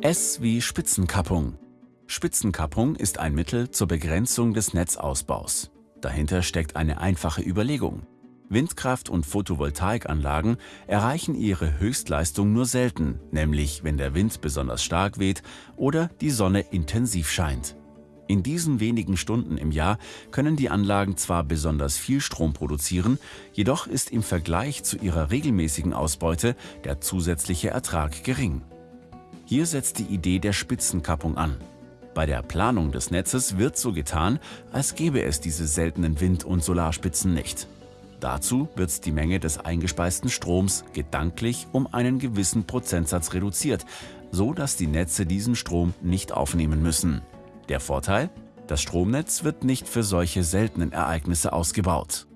S wie Spitzenkappung. Spitzenkappung ist ein Mittel zur Begrenzung des Netzausbaus. Dahinter steckt eine einfache Überlegung. Windkraft- und Photovoltaikanlagen erreichen ihre Höchstleistung nur selten, nämlich wenn der Wind besonders stark weht oder die Sonne intensiv scheint. In diesen wenigen Stunden im Jahr können die Anlagen zwar besonders viel Strom produzieren, jedoch ist im Vergleich zu ihrer regelmäßigen Ausbeute der zusätzliche Ertrag gering. Hier setzt die Idee der Spitzenkappung an. Bei der Planung des Netzes wird so getan, als gäbe es diese seltenen Wind- und Solarspitzen nicht. Dazu wird die Menge des eingespeisten Stroms gedanklich um einen gewissen Prozentsatz reduziert, so dass die Netze diesen Strom nicht aufnehmen müssen. Der Vorteil? Das Stromnetz wird nicht für solche seltenen Ereignisse ausgebaut.